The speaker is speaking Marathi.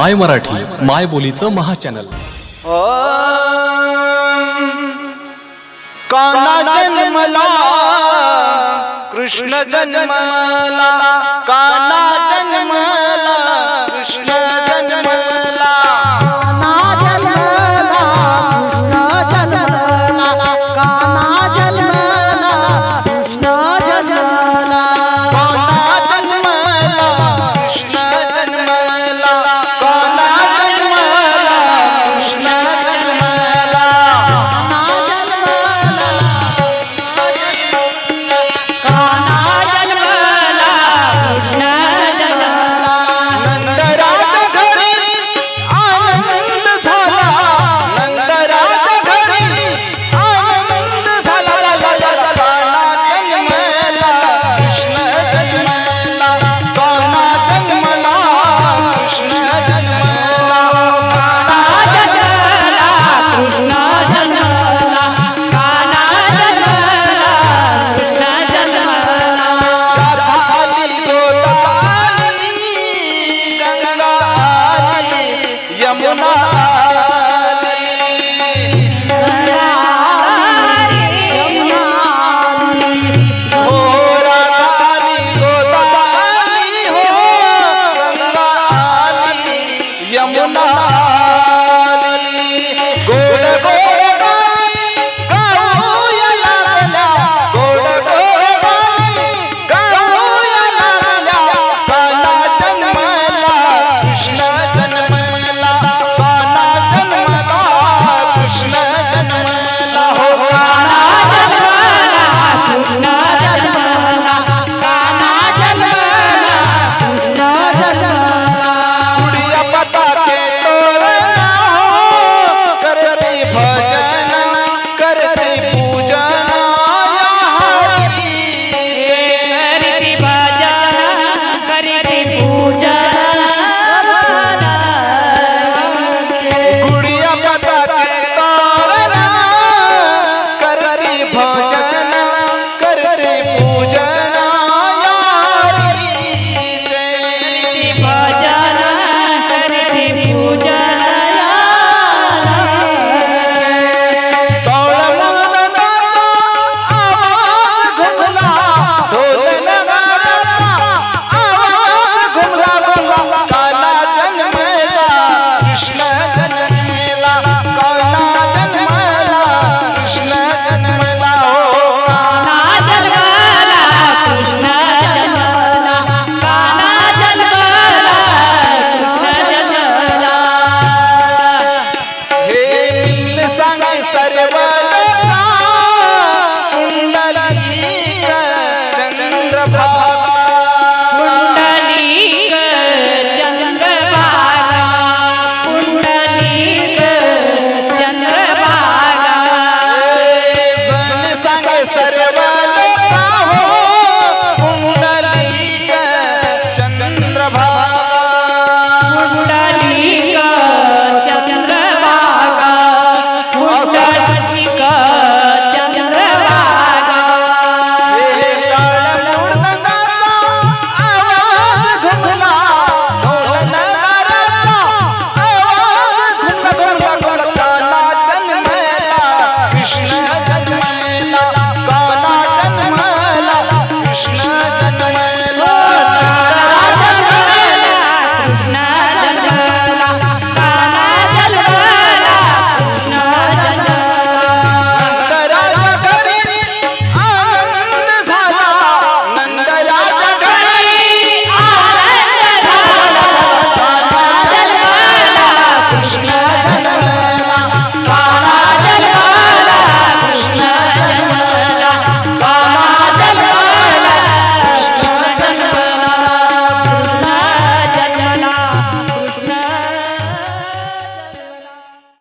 माय मराठी माय बोलीचं महाचॅनल. काना जन्मला कृष्ण जन्मला काना जन्मला. না